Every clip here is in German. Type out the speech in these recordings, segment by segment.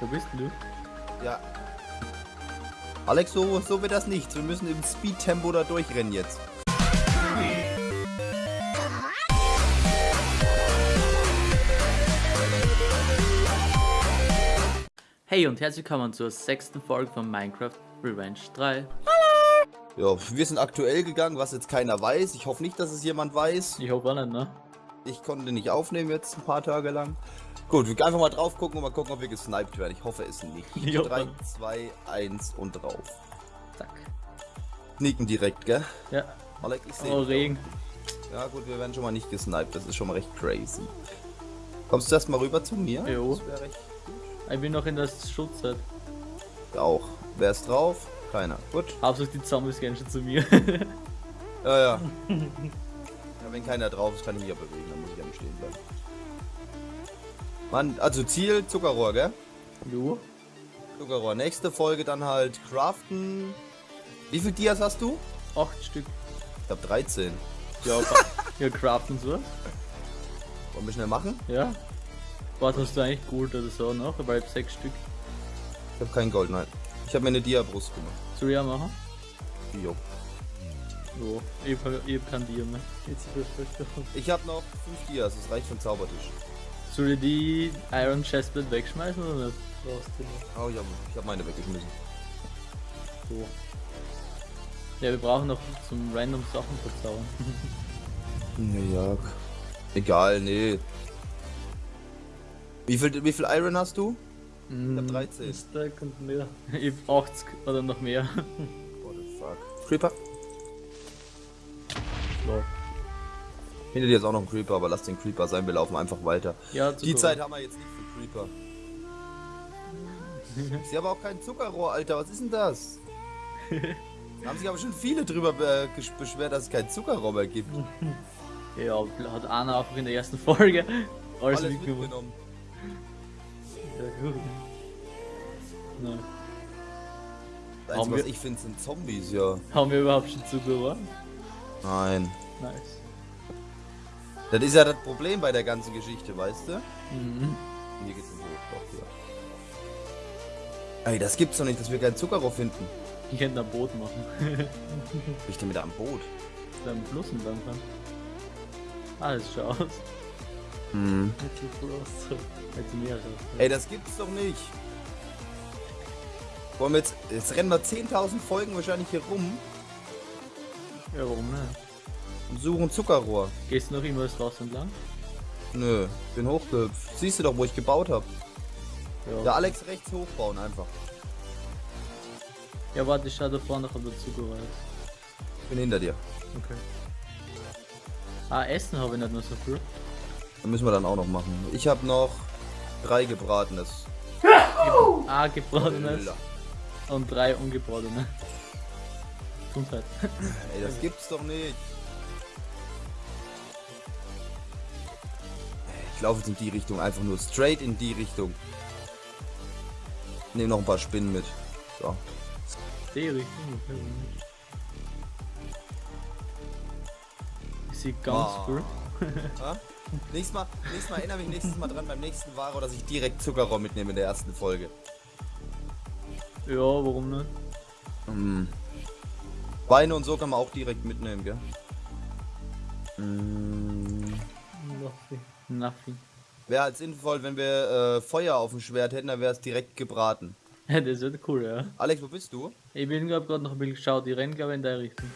Wo bist denn du? Ja. Alex, so, so wird das nichts. Wir müssen im Speed-Tempo da durchrennen jetzt. Hey und herzlich willkommen zur sechsten Folge von Minecraft Revenge 3. Ja, wir sind aktuell gegangen, was jetzt keiner weiß. Ich hoffe nicht, dass es jemand weiß. Ich hoffe auch nicht, ne? Ich konnte nicht aufnehmen jetzt ein paar Tage lang. Gut, wir können einfach mal drauf gucken und mal gucken, ob wir gesniped werden. Ich hoffe es nicht. Ich hoffe. 3, 2, 1 und drauf. Zack. Sneaken direkt, gell? Ja. Alex, ich sehe Oh. Regen. Ja gut, wir werden schon mal nicht gesniped. Das ist schon mal recht crazy. Kommst du erst mal rüber zu mir? Jo. Das wäre recht Ich bin noch in der Schutzzeit. auch. Wer ist drauf? Keiner. Gut. Hauptsächlich die Zombies gehen schon zu mir. Ja, ja. ja, wenn keiner drauf ist, kann ich mich ja bewegen, dann muss ich ja nicht stehen bleiben. Mann, also Ziel, Zuckerrohr, gell? jo. Zuckerrohr. Nächste Folge dann halt craften. Wie viel Dias hast du? Acht Stück. Ich hab 13. Ja, ja, craften so. Wollen wir schnell machen? Ja. Was hast du eigentlich Gold oder so noch? Weil ich hab sechs Stück. Ich hab kein Gold, nein. Ich habe mir eine Dia-Brust gemacht. Soll ich auch machen? Jo. Jo. Ich hab, ich hab kein Dia mehr. Ich habe noch 5 Dias, das reicht für den Zaubertisch. Soll ich die Iron Chestplate wegschmeißen oder nicht? Oh, ich habe ich hab meine weggeschmissen. So. Ja, wir brauchen noch zum random Sachen verzaubern. Ja, egal, nee. Wie viel, wie viel Iron hast du? Ich hab 13. Stack und mehr. Ich hab 80 oder noch mehr. What the fuck. Creeper? So. Hinter dir ist auch noch ein Creeper, aber lass den Creeper sein, wir laufen einfach weiter. Ja, Die Zeit haben wir jetzt nicht für Creeper. Sehe aber auch kein Zuckerrohr, Alter. Was ist denn das? Da haben sich aber schon viele drüber be gesch- beschwert, dass es kein Zuckerrohr mehr gibt. Ja, hat Anna einfach in der ersten Folge alles, Alles mitgenommen. Ja, gut. Nein. Das Haben Einzige, was ich finde, sind Zombies, ja. Haben wir überhaupt schon Zuckerrohr? Nein. Nice. Das ist ja das Problem bei der ganzen Geschichte, weißt du? Mhm. Hier geht's im Hoch, doch, ja. Ey, das gibt's doch nicht, dass wir kein Zuckerrohr finden. Ich könnte ein Boot machen. Ich denn wieder am Boot? Da am Fluss entlang fahren. Alles schau aus. Hm. Ey, das gibt's doch nicht. Wollen wir jetzt, jetzt rennen wir 10.000 Folgen wahrscheinlich hier rum Ja, warum nicht? und suchen Zuckerrohr. Gehst du noch immer das Wasser entlang? Nö, bin hochgehüpft. Siehst du doch, wo ich gebaut habe. Ja. Der Alex rechts hochbauen einfach. Ja, warte, ich schau da vorne noch, ob der Zuckerrohr bin hinter dir. Okay. Ah, Essen habe ich nicht mehr so viel. Dann müssen wir dann auch noch machen. Ich habe noch drei gebratenes. Ah, gebratenes und drei ungebratene. Gesundheit. Ey, das gibt's doch nicht. Ich laufe jetzt in die Richtung, einfach nur straight in die Richtung. Nehme noch ein paar Spinnen mit. So. Die Richtung. Ich sehe ganz. Ja? Nächstes Mal, nächstes Mal erinnere mich nächstes Mal dran beim nächsten Varo, dass ich direkt Zuckerrohr mitnehme in der ersten Folge. Ja, warum nicht? Mm. Weine und so kann man auch direkt mitnehmen, gell? Mm. Nothing. Nothing. Wäre halt sinnvoll, wenn wir äh, Feuer auf dem Schwert hätten, dann wäre es direkt gebraten. Das wird cool, ja. Alex, wo bist du? Ich bin glaub gerade noch ein bisschen geschaut, die rennen glaube ich in der Richtung.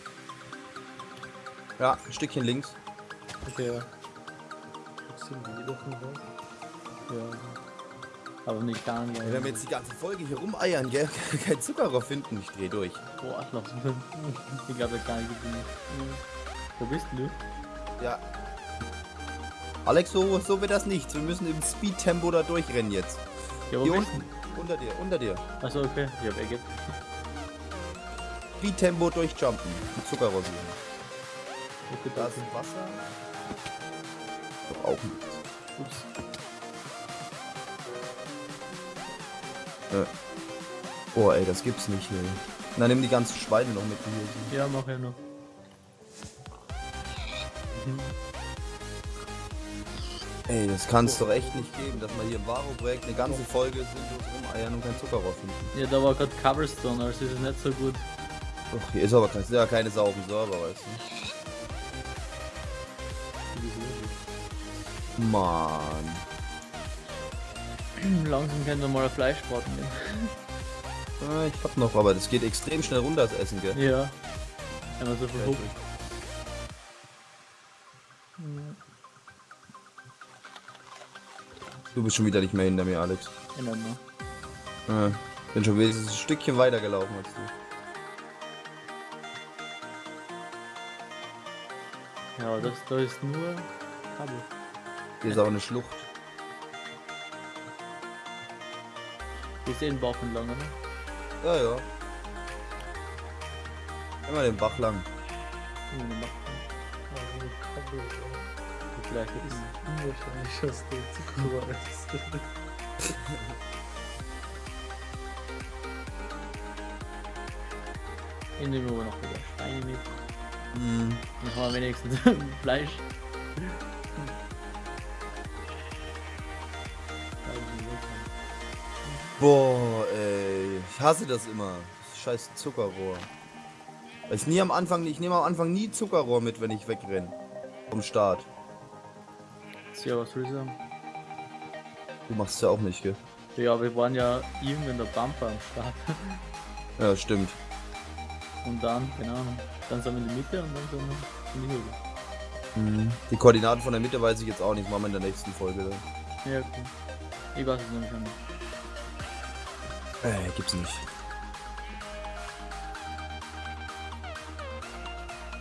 Ja, ein Stückchen links. Okay, ja. Ja. Aber nicht gar nicht. Wenn wir jetzt die ganze Folge hier rumeiern, gell? Kein Zuckerrohr finden, ich dreh durch. Boah, mal. Ich glaube, gar nicht gefunden. Wo bist du? Ja. Alex, so, so wird das nichts. Wir müssen im Speed-Tempo da durchrennen jetzt. Ja, wo Hier unten. Unter dir, unter dir. Achso, okay. Ich hab Egget. Speed-Tempo durchjumpen. Mit Zuckerrohr suchen. Okay, Da danke. ist Wasser. Doch auch nichts. Ups. Äh. Boah, ey, das gibt's nicht, ey. Na, nimm die ganzen Schweine noch mit, die hier. Ja, mach ja noch. Ey, das kann es doch echt nicht geben, dass man hier im Varo-Projekt eine ganze Folge sinnlos rumeiern und kein Zucker rausfinden. Ja, da war gerade Cobblestone, also ist es nicht so gut. Ach, hier ist aber kein, ja keine sauren Server, weißt du. Mann. Langsam können wir mal ein Fleischbraten gehen. Ah, ich hab noch, aber das geht extrem schnell runter, das Essen, gell? Ja. Wenn man so viel huckt. Du bist schon wieder nicht mehr hinter mir, Alex. In Ordnung. Ja, bin schon wenigstens ein Stückchen weiter gelaufen als du. Ja, das da ist nur Kabel. Hier ist auch eine Schlucht. Wir sehen Bauch entlang, oder? Ja, ja. Immer den Bach lang. Dann macht Also Kabel ist man Vielleicht ist ist unwahrscheinlich, dass du Zuckerrohr isst. Ich nehme aber noch wieder Steine mit. Mhm. Dann haben wir wenigstens Fleisch. Boah, ey. Ich hasse das immer. Das scheiß Zuckerrohr. Ich nie am Anfang, ich nehme am Anfang nie Zuckerrohr mit, wenn ich wegrenne. Vom Start. Ja, was sagen? Du machst es ja auch nicht, gell? Ja, wir waren ja irgendwann der Bumper am Start. Ja, stimmt. Und dann, keine Ahnung, dann sind wir in die Mitte und dann sind wir in die Höhe. Mhm. Die Koordinaten von der Mitte weiß ich jetzt auch nicht. Machen wir in der nächsten Folge. Dann. Ja, okay. Ich weiß es nämlich schon nicht. Äh, gibt's nicht.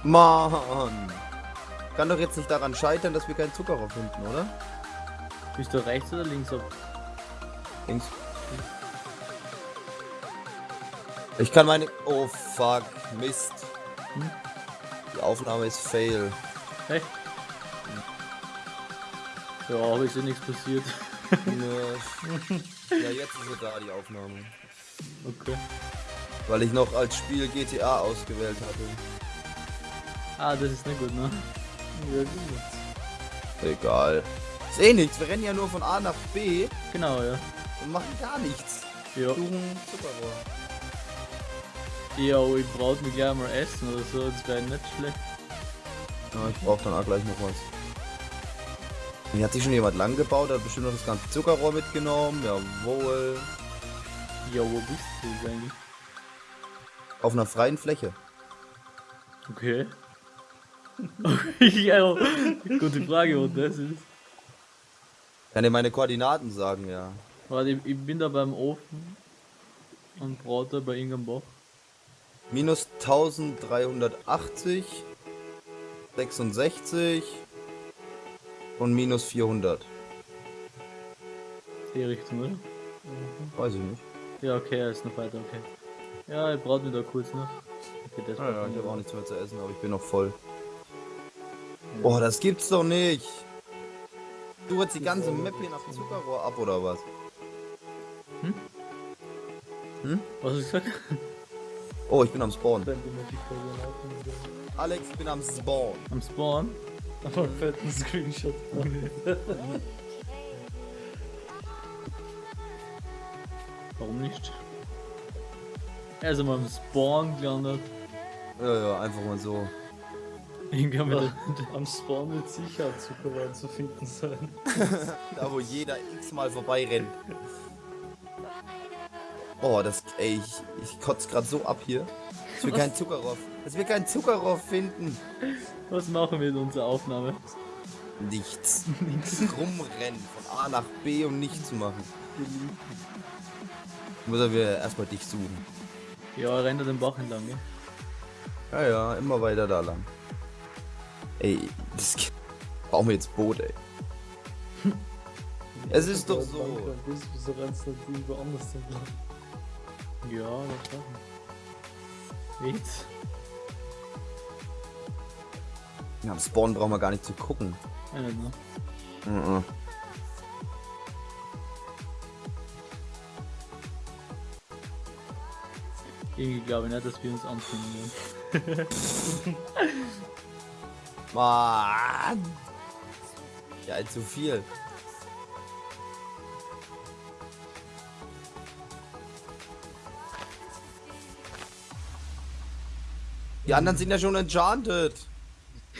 Mann! Kann doch jetzt nicht daran scheitern, dass wir keinen Zuckerrohr finden, oder? Bist du rechts oder links ab? Links. Ich kann meine. Oh fuck, Mist. Hm? Die Aufnahme ist fail. Echt? Ja, aber ist ja nichts passiert. Ja, jetzt ist sie da, die Aufnahme. Okay. Weil ich noch als Spiel GTA ausgewählt hatte. Ah, das ist nicht gut, ne? Ja, gut. Egal. Ist eh nichts, wir rennen ja nur von A nach B Genau, ja. und machen gar nichts. Ja. Suchen Zuckerrohr. Ja, aber ich brauche mir gleich mal essen oder so, das wäre nicht schlecht. Ja, ich brauche dann auch gleich noch was. Hier hat sich schon jemand lang gebaut, hat bestimmt noch das ganze Zuckerrohr mitgenommen. Jawohl. Ja, wo bist du jetzt eigentlich? Auf einer freien Fläche. Okay. ja, gute Frage, wo das ist. Kann dir meine Koordinaten sagen, ja. Warte, ich, bin da beim Ofen und brate bei Ingram Bach. Minus 1380, 66 und minus 400. Die Richtung, oder? Weiß ich nicht. Ja, okay, er ist noch weiter, okay. Ja, ich brauche mir da kurz noch. Okay, das Ja, braucht ja, ich habe ja. auch nichts mehr zu essen, aber ich bin noch voll. Boah, das gibt's doch nicht. Du jetzt die ganze Map hier nach Zuckerrohr ab oder was? Was hast du gesagt? Oh, ich bin am Spawn. Wieder- Alex, ich bin am Spawn. Am Spawn? Aber einen fetten Screenshot. Warum nicht? Er ist einmal am Spawn gelandet. Ja, ja, einfach mal so. Am Spawn wird sicher Zuckerrohr zu finden sein. Da, wo jeder x-mal vorbeirennt. Oh, das, ey, ich, ich kotze gerade so ab hier. Dass wir keinen Zuckerrohr, dass wir keinen Zuckerrohr finden. Was machen wir in unserer Aufnahme? Nichts. Nichts. Rumrennen von A nach B um nichts zu machen. Müssen wir erstmal dich suchen. Ja, rennt er den Bach entlang, gell? Ja, ja, immer weiter da lang. Ey, das brauchen wir jetzt Boot, ey. Es ist doch so. Bist, wieso rennst du irgendwo anders entlang? Ja, was machen wir? Nichts. Ja, am Spawn brauchen wir gar nicht zu gucken. Ja, ne? Mhm. Irgendwie glaube ich nicht, dass wir uns anfinden werden. Mann! Ja, zu viel. Die anderen sind ja schon enchanted.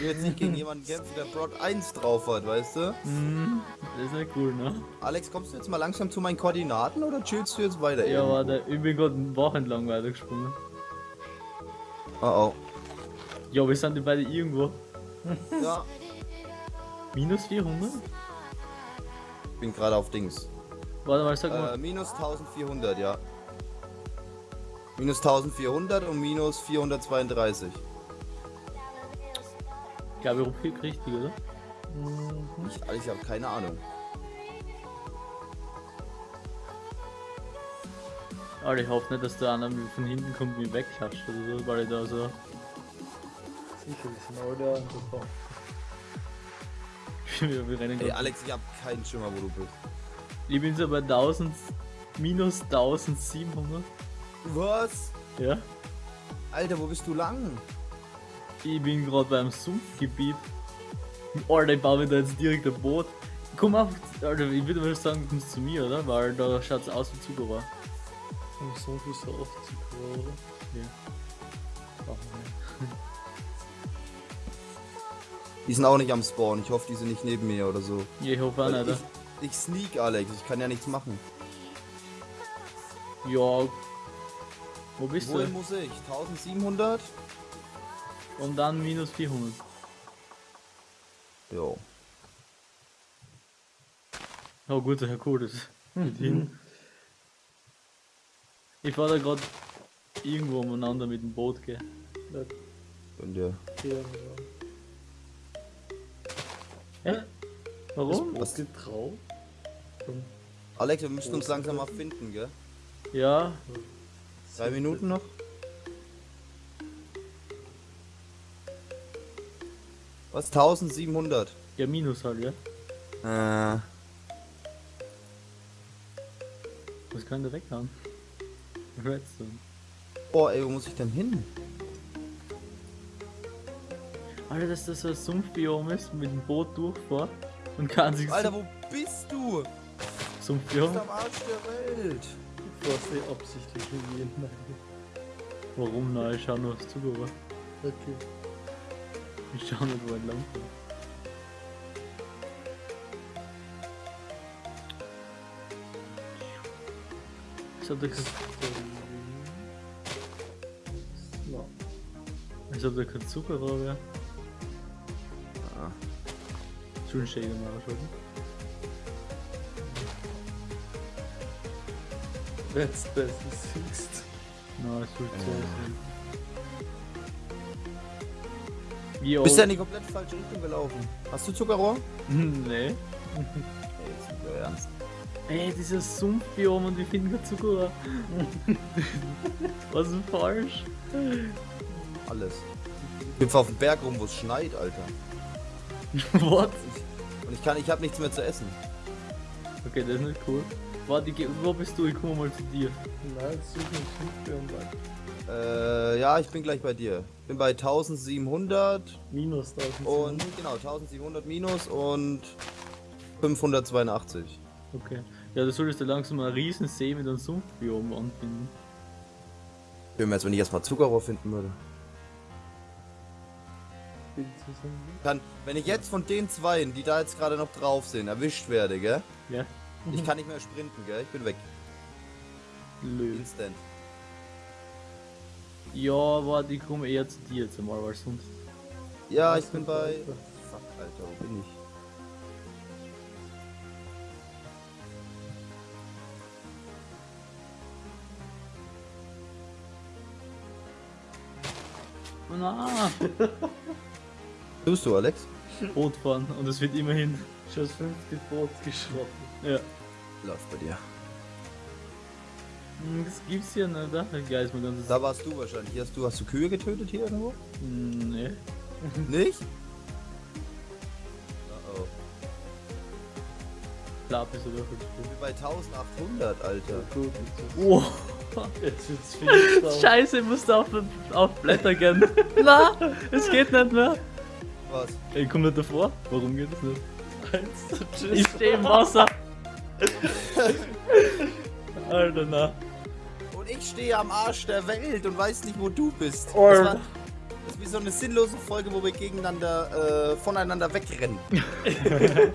Ich will jetzt nicht gegen jemanden kämpfen, der Brock 1 drauf hat, weißt du? Mhm. Das ist nicht cool, ne? Alex, kommst du jetzt mal langsam zu meinen Koordinaten oder chillst du jetzt weiter? Ja, warte, ich bin gerade eine Woche entlang weitergesprungen. Oh oh. Ja, wir sind die beide irgendwo. Ja, Minus 400? ich bin gerade auf Dings. Warte mal, sag Äh, mal. minus 1400, ja. Minus 1400 und minus 432. Ich glaube, ich rufe richtig, oder? Ich, Alex, ich habe keine Ahnung. Alter, ich hoffe nicht, dass der einer von hinten kommt und mich wegklatscht oder so, weil ich da so. Sicher, die sind alle an der Bahn. wir, wir rennen Ey. Alex, ich habe keinen Schimmer, wo du bist. Ich bin so bei 1000, minus 1700. Was? Ja. Alter, wo bist du lang? Ich bin gerade beim Sumpfgebiet. Alter, ich baue mir da jetzt direkt ein Boot. Komm auf, Alter, ich würde mal sagen, du kommst zu mir, oder? Weil da schaut's aus wie Zuckerrohr. Und so viel so oft zu oder? Ja. Nicht. Die sind auch nicht am Spawn. Ich hoffe, die sind nicht neben mir oder so. Ja, ich hoffe auch nicht. ich, ich sneak, Alex. Ich kann ja nichts machen. Ja. Wo bist Wohin du? muss ich? 1700? Und dann minus 400. Jo. Oh gut, ja cool, das geht hin. Ich fahr da gerade irgendwo umeinander mit dem Boot, gell. Und ja. Ja, ja. Hä? Warum? Was geht drauf? Alex, wir müssen uns langsam mal finden, gell? Ja, Drei Minuten noch? Was? 1700? ja minus halt, ja. Äh. Was kann der weghauen? Redstone. Boah, ey, wo muss ich denn hin? Alter, dass das so ein Sumpfbiom ist, mit dem Boot durchfahr und kann sich Alter, wo bist du? Du Sumpfbiom. bist am Arsch der Welt. Du fährst eh absichtlich in jeden Warum? Nein, ich schau nur aufs Zuckerrohr. Okay. Ich schau nicht, wo entlang fährt. Ich hab da No. ich hab da kein Zuckerrohr mehr. Ah. Schön schön mal schon. Wenn's das siehst. Na, es tut so Ja. Wie Bist ja in die komplett falsche Richtung gelaufen. Hast du Zuckerrohr? nee. Ey, jetzt euer Ernst. Ey, dieses Sumpfbiom und wir finden kein Zuckerrohr. Was ist falsch? Alles. Ich hüpfe auf den Berg rum, wo es schneit, Alter. What? Und ich kann, ich habe nichts mehr zu essen. Okay, das ist nicht cool. Warte, wo bist du? Ich komme mal zu dir. Nein, such nicht Hilfe und weiter. Äh, ja, ich bin gleich bei dir. Bin bei 1700 Minus 1000. und genau 1700 minus und 582. Okay. Ja, du solltest ja langsam einen riesen See mit einem Sumpfbiom anfinden. Schön wär's, wenn ich erstmal Zuckerrohr finden würde. Kann, wenn ich jetzt von den zweien, die da jetzt gerade noch drauf sind, erwischt werde, gell? Ja? Ich kann nicht mehr sprinten, gell? Ich bin weg. Lö. Instant. Ja, warte, ich komme eher zu dir jetzt einmal, weil sonst. Ja, ich bin bei. Fuck, Alter, wo bin ich? Na, Tust du, Alex? Boot fahren und es wird immerhin. Schon das fünfte Boot geschrotten. Ja. Läuft bei dir. Das gibt's hier? Geil ist mir ganzes. Da warst du wahrscheinlich. Hier hast du, hast du Kühe getötet hier irgendwo? Nee. Nicht? Oh, oh. Lapis oder Ich bin bei 1800, Alter. Gut, Oh. jetzt wird's viel. Scheiße, ich musste auf, auf Blätter gehen. Na, es geht nicht mehr. Was? Ich komme nicht davor. Warum geht das nicht? 1. Tschüss. Ich stehe im Wasser. Alter, na. Ich stehe am Arsch der Welt und weiß nicht, wo du bist. Das, war, das ist wie so eine sinnlose Folge, wo wir gegeneinander, äh, voneinander wegrennen.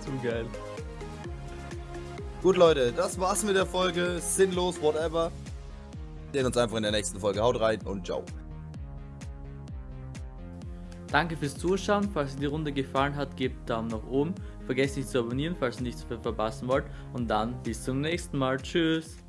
Zu geil. Gut, Leute, das war's mit der Folge. Sinnlos, whatever. Wir sehen uns einfach in der nächsten Folge. Haut rein und ciao. Danke fürs Zuschauen. Falls dir die Runde gefallen hat, gebt Daumen nach oben. Vergesst nicht zu abonnieren, falls ihr nichts mehr verpassen wollt. Und dann bis zum nächsten Mal. Tschüss.